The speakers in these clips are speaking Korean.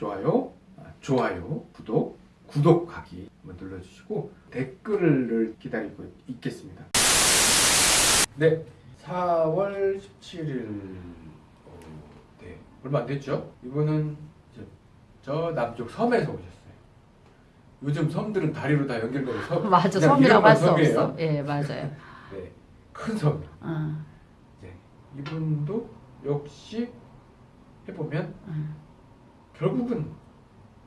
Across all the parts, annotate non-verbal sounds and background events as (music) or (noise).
좋아요, 아, 좋아요, 구독, 구독하기 한번 눌러주시고 댓글을 기다리고 있겠습니다. 네, 4월 17일 어, 네 얼마 안 됐죠? 이분은 이제 저 남쪽 섬에서 오셨어요. 요즘 섬들은 다리로 다 연결되는 섬. (laughs) 맞아 섬이라고 할수 섬이에요. 없어. 예 맞아요. (laughs) 네, 큰 섬. 어, 네, 이분도 역시 해보면 어, 결국은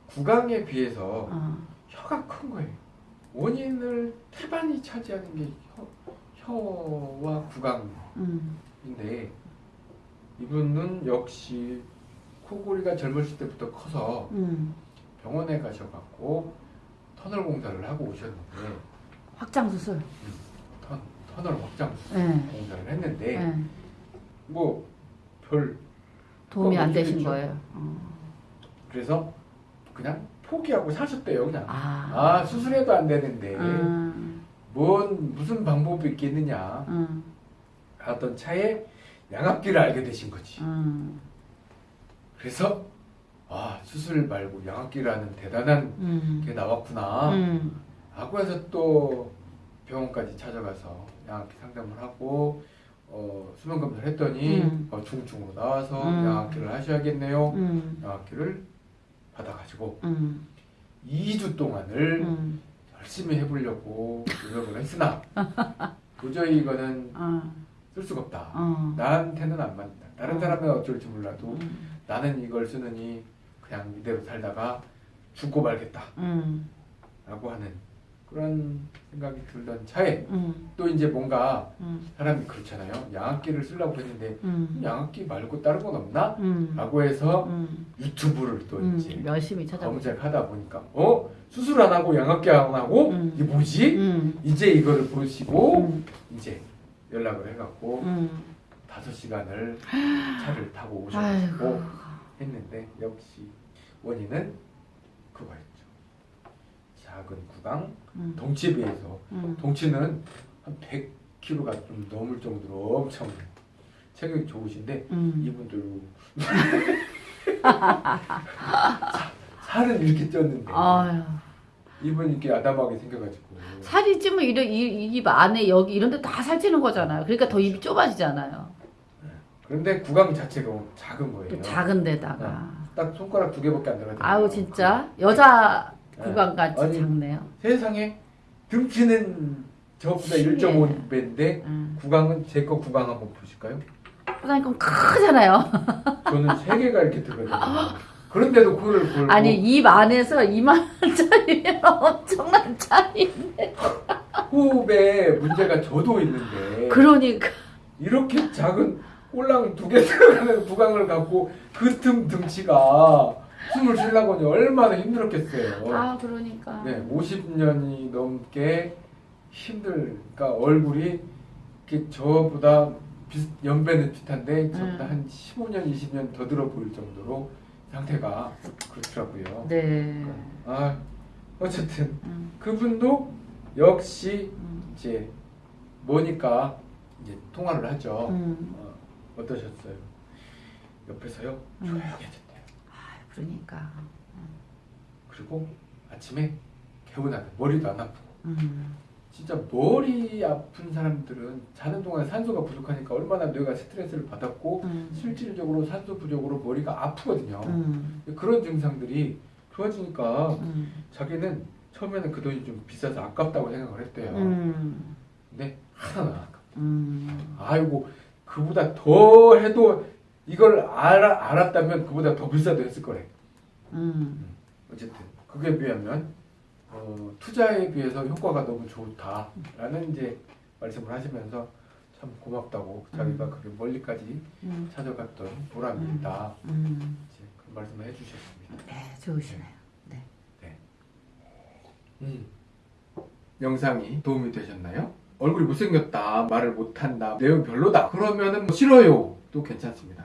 구강에 비해서 어. 혀가 큰 거예요. 원인을 태반이 차지하는 게 혀, 혀와 구강인데 음, 이분은 역시 코골이가 젊으실 때부터 커서 음. 병원에 가셔갖고 터널 공사를 하고 오셨는데 확장 수술. 터, 터널 확장 예. 공사를 했는데 예. 뭐별 도움이 안 되신 거예요. 어. 그래서 그냥 포기하고 사셨대요 그냥. 아. 아 수술해도 안 되는데. 음, 뭔 무슨 방법이 있겠느냐. 음, 하던 차에 양압기를 알게 되신 거지. 음, 그래서 아 수술 말고 양압기라는 대단한 음, 게 나왔구나. 음, 하고 해서 또 병원까지 찾아가서 양압기 상담을 하고 어, 수면 검사를 했더니 음. 어, 중증으로 나와서 음. 양압기를 하셔야겠네요. 음, 양압기를 받아가지고 음, 2주 동안을 음. 열심히 해보려고 노력을 했으나 (laughs) 도저히 이거는 어, 쓸 수가 없다. 어. 나한테는 안 맞는다. 다른 어. 사람은 어쩔지 몰라도 음, 나는 이걸 쓰느니 그냥 이대로 살다가 죽고 말겠다. 음, 라고 하는 그런 생각이 들던 차에 음, 또 이제 뭔가 음, 사람이 그렇잖아요. 양압기를 쓰려고 했는데 음, 양압기 말고 다른 건 없나? 음, 라고 해서 음, 유튜브를 또 음. 이제 열심히 찾아보고. 검색하다 보니까 어? 수술 안 하고 양압기 안 하고 음. 이게 뭐지? 음, 이제 이거를 보시고 음, 이제 연락을 해갖고 음. 다섯 시간을 (gasps) 차를 타고. 오셔가지고 했는데 역시 원인은 그거였죠. 작은 구강, 음, 덩치에 비해서 음. 덩치는 한 100kg가 좀 넘을 정도로 엄청 체격이 좋으신데 음. 이분들 (laughs) 살은 이렇게 쪘는데 아유. 이분 이렇게 아담하게 생겨가지고 살이 찌면 이런 이- 입 안에 여기 이런 데 다 살찌는 거잖아요. 그러니까 더 입이 좁아지잖아요. 그런데 구강 자체가 작은 거예요. 또 작은 데다가. 딱 손가락 두 개밖에 안 들어가요. 아우 진짜 여자 네. 구강 같이 아니, 작네요. 세상에 등치는 저보다 신기해. 1.5배인데 음. 구강은 제 거 구강 한번 보실까요? 그럼 크잖아요. (laughs) 저는 세 개가 이렇게 들어가요. 그런데도 코를 골고 아니 입 안에서 이만짜리면 엄청난 차이인데. 호흡에 문제가 저도 있는데 그러니까 이렇게 작은 꼴랑 두 개 들어가는 구강을 갖고 그 틈 등치가 숨을 쉬려고 하니 얼마나 힘들었겠어요. 아 그러니까. 네, 50년이 넘게 힘들, 그러니까 얼굴이 이렇게 저보다 비슷, 연배는 비슷한데 저보다 음. 한 15년, 20년 더 들어 보일 정도로 상태가 그렇더라고요. 네. 아, 어쨌든 음, 그분도 역시 음, 이제 뭐니까 이제 통화를 하죠. 음. 어, 어떠셨어요? 옆에서요 음. 조용해졌대요. 아 그러니까. 그리고 아침에 개운하게 머리도 안 아프고. 음, 진짜 머리 아픈 사람들은 자는 동안에 산소가 부족하니까 얼마나 뇌가 스트레스를 받았고 음, 실질적으로 산소 부족으로 머리가 아프거든요. 음, 그런 증상들이 좋아지니까 음, 자기는 처음에는 그 돈이 좀 비싸서 아깝다고 생각을 했대요. 음, 근데 하나는 안 아깝다. 음. 아이고 그보다 더 해도 이걸 알아, 알았다면 그보다 더 비싸도 했을 거래. 음. 어쨌든 그게 비하면 어, 투자에 비해서 효과가 너무 좋다라는 이제 말씀을 하시면서 참 고맙다고 자기가 그렇게 멀리까지 음, 찾아갔던 보람이 음. 있다 음. 이제 그런 말씀을 해주셨습니다. 네, 좋으시네요. 네. 음. 영상이 도움이 되셨나요? 얼굴이 못생겼다 말을 못한다 내용 별로다 그러면은 뭐 싫어요 또 괜찮습니다.